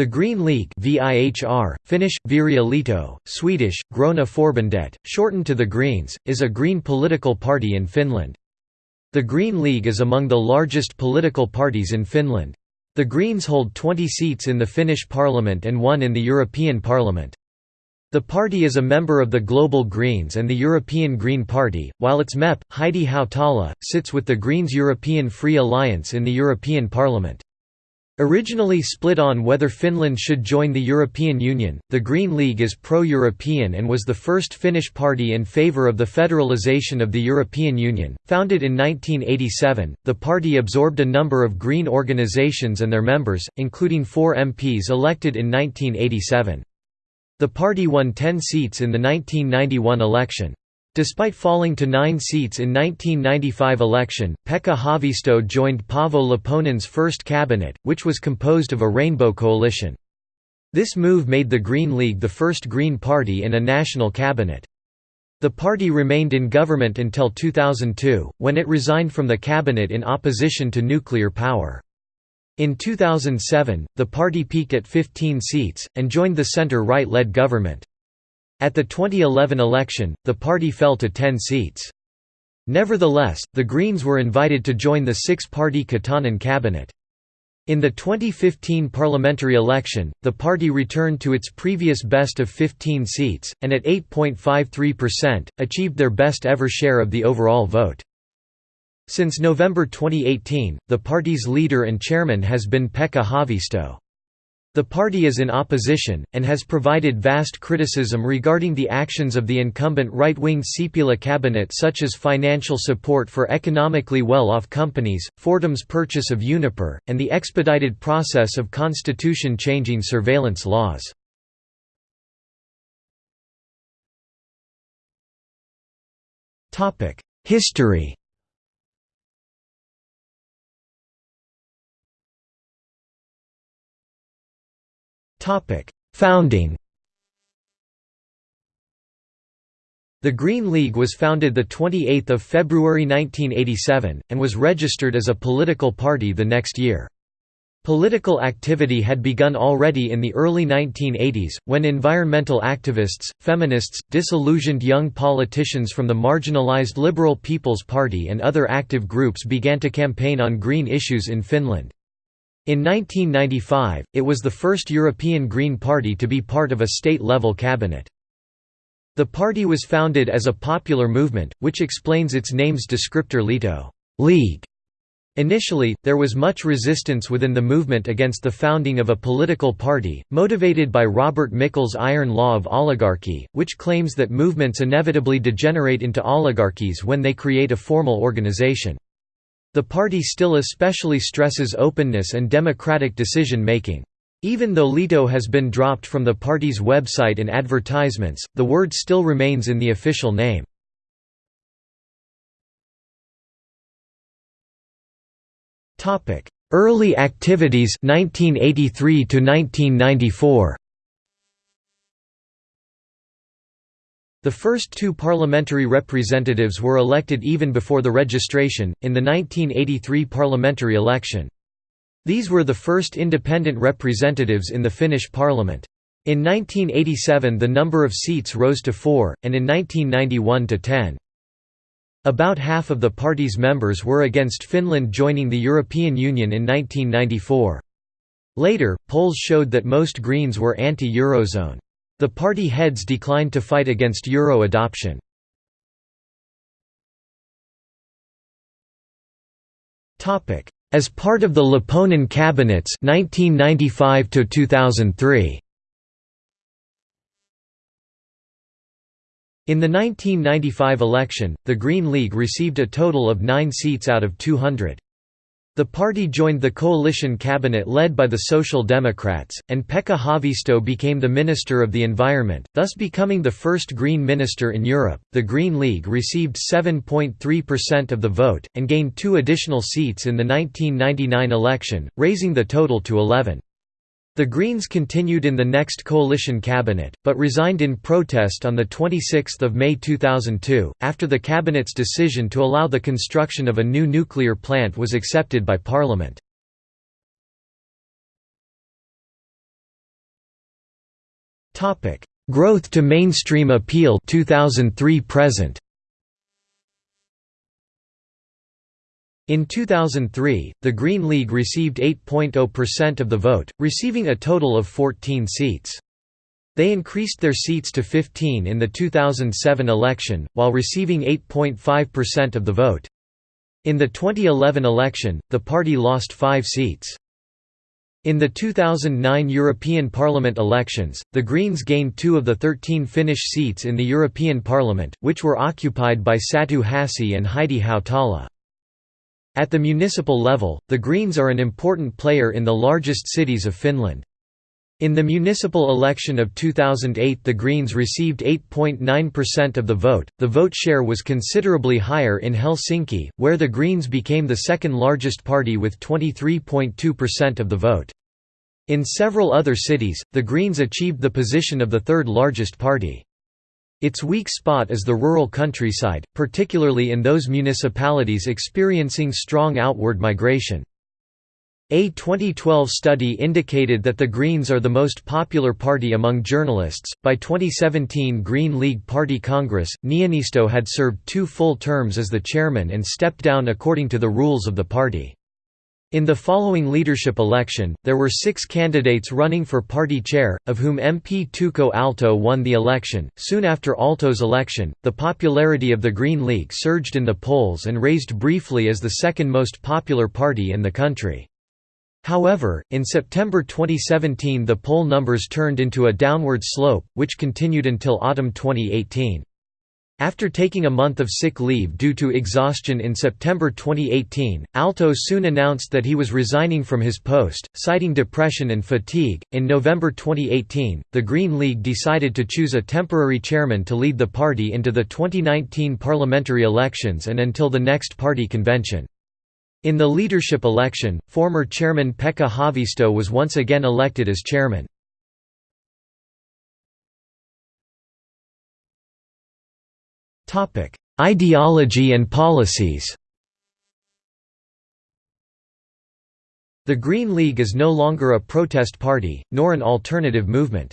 The Green League VIHR, Finnish, Vihreä Swedish, Gröna Förbundet, shortened to the Greens, is a green political party in Finland. The Green League is among the largest political parties in Finland. The Greens hold 20 seats in the Finnish parliament and one in the European Parliament. The party is a member of the Global Greens and the European Green Party, while its MEP, Heidi Hautala, sits with the Greens European Free Alliance in the European Parliament. Originally split on whether Finland should join the European Union, the Green League is pro-European and was the first Finnish party in favour of the federalisation of the European Union. Founded in 1987, the party absorbed a number of green organisations and their members, including four MPs elected in 1987. The party won 10 seats in the 1991 election. Despite falling to nine seats in 1995 election, Pekka Haavisto joined Paavo Lipponen's first cabinet, which was composed of a rainbow coalition. This move made the Green League the first Green Party in a national cabinet. The party remained in government until 2002, when it resigned from the cabinet in opposition to nuclear power. In 2007, the party peaked at 15 seats, and joined the centre-right-led government. At the 2011 election, the party fell to 10 seats. Nevertheless, the Greens were invited to join the six-party Katainen cabinet. In the 2015 parliamentary election, the party returned to its previous best of 15 seats, and at 8.53%, achieved their best ever share of the overall vote. Since November 2018, the party's leader and chairman has been Pekka Haavisto. The party is in opposition, and has provided vast criticism regarding the actions of the incumbent right-wing Sipilä cabinet such as financial support for economically well-off companies, Fortum's purchase of Uniper, and the expedited process of constitution-changing surveillance laws. History Founding The Green League was founded the 28 February 1987, and was registered as a political party the next year. Political activity had begun already in the early 1980s, when environmental activists, feminists, disillusioned young politicians from the marginalized Liberal People's Party and other active groups began to campaign on green issues in Finland. In 1995, it was the first European Green Party to be part of a state-level cabinet. The party was founded as a popular movement, which explains its name's descriptor liitto League". Initially, there was much resistance within the movement against the founding of a political party, motivated by Robert Michels' iron law of oligarchy, which claims that movements inevitably degenerate into oligarchies when they create a formal organization. The party still especially stresses openness and democratic decision-making. Even though Liitto has been dropped from the party's website and advertisements, the word still remains in the official name. Early activities 1983 to 1994 The first two parliamentary representatives were elected even before the registration, in the 1983 parliamentary election. These were the first independent representatives in the Finnish parliament. In 1987 the number of seats rose to four, and in 1991 to ten. About half of the party's members were against Finland joining the European Union in 1994. Later, polls showed that most Greens were anti-Eurozone. The party heads declined to fight against euro adoption. As part of the Lipponen cabinets 1995 to 2003. In the 1995 election, the Green League received a total of 9 seats out of 200. The party joined the coalition cabinet led by the Social Democrats, and Pekka Haavisto became the Minister of the Environment, thus becoming the first Green minister in Europe. The Green League received 7.3% of the vote, and gained two additional seats in the 1999 election, raising the total to 11. The Greens continued in the next coalition cabinet, but resigned in protest on 26 May 2002, after the cabinet's decision to allow the construction of a new nuclear plant was accepted by Parliament. Growth to mainstream appeal 2003 present. In 2003, the Green League received 8.0% of the vote, receiving a total of 14 seats. They increased their seats to 15 in the 2007 election, while receiving 8.5% of the vote. In the 2011 election, the party lost five seats. In the 2009 European Parliament elections, the Greens gained two of the 13 Finnish seats in the European Parliament, which were occupied by Satu Hassi and Heidi Hautala. At the municipal level, the Greens are an important player in the largest cities of Finland. In the municipal election of 2008 the Greens received 8.9% of the vote. The vote share was considerably higher in Helsinki, where the Greens became the second largest party with 23.2% of the vote. In several other cities, the Greens achieved the position of the third largest party. Its weak spot is the rural countryside, particularly in those municipalities experiencing strong outward migration. A 2012 study indicated that the Greens are the most popular party among journalists. By 2017 Green League Party Congress, Niinisto had served two full terms as the chairman and stepped down according to the rules of the party. In the following leadership election, there were six candidates running for party chair, of whom MP Touko Aalto won the election. Soon after Aalto's election, the popularity of the Green League surged in the polls and raised briefly as the second most popular party in the country. However, in September 2017 the poll numbers turned into a downward slope, which continued until autumn 2018. After taking a month of sick leave due to exhaustion in September 2018, Aalto soon announced that he was resigning from his post, citing depression and fatigue. In November 2018, the Green League decided to choose a temporary chairman to lead the party into the 2019 parliamentary elections and until the next party convention. In the leadership election, former chairman Pekka Haavisto was once again elected as chairman. Ideology and policies The Green League is no longer a protest party, nor an alternative movement.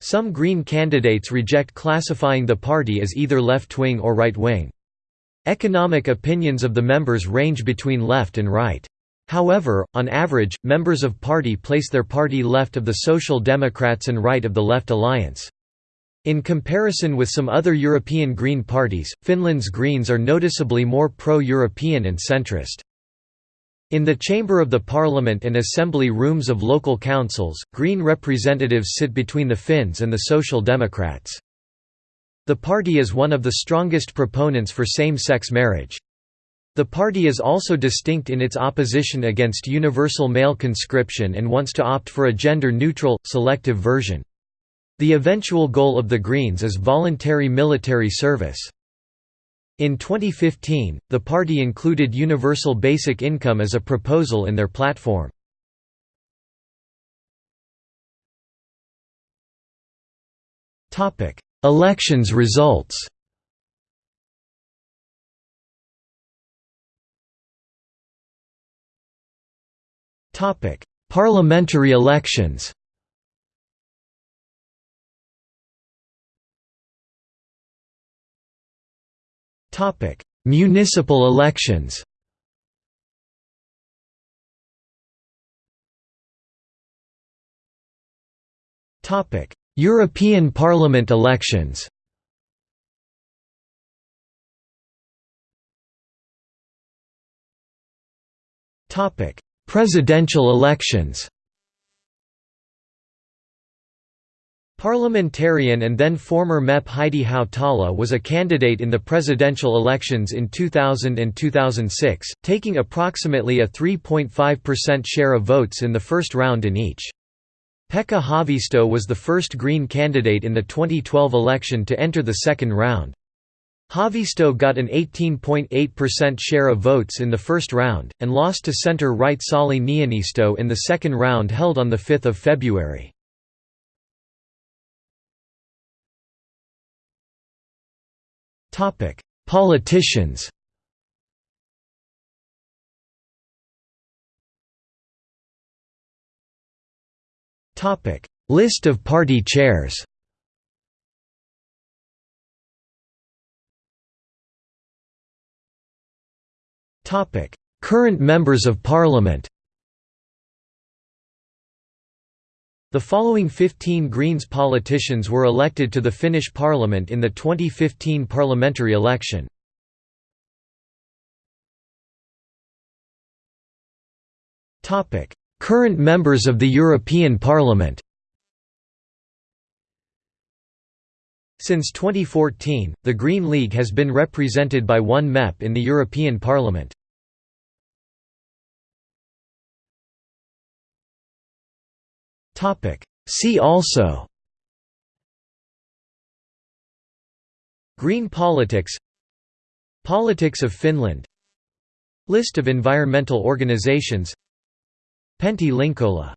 Some Green candidates reject classifying the party as either left-wing or right-wing. Economic opinions of the members range between left and right. However, on average, members of party place their party left of the Social Democrats and right of the Left Alliance. In comparison with some other European Green parties, Finland's Greens are noticeably more pro-European and centrist. In the chamber of the parliament and assembly rooms of local councils, Green representatives sit between the Finns and the Social Democrats. The party is one of the strongest proponents for same-sex marriage. The party is also distinct in its opposition against universal male conscription and wants to opt for a gender-neutral, selective version. The eventual goal of the Greens is voluntary military service. In 2015, the party included universal basic income as a proposal in their platform. Elections results Parliamentary elections Municipal elections. Topic: European Parliament elections. Topic: Presidential elections Parliamentarian and then former MEP Heidi Hautala was a candidate in the presidential elections in 2000 and 2006, taking approximately a 3.5% share of votes in the first round in each. Pekka Haavisto was the first Green candidate in the 2012 election to enter the second round. Haavisto got an 18.8% share of votes in the first round, and lost to centre-right Sauli Niinisto in the second round held on 5 February. Politicians. Topic: List of party chairs. Topic: Current members of parliament The following 15 Greens politicians were elected to the Finnish parliament in the 2015 parliamentary election. Current members of the European Parliament Since 2014, the Green League has been represented by one MEP in the European Parliament. See also. Green politics. Politics of Finland. List of environmental organizations. Pentti Linkola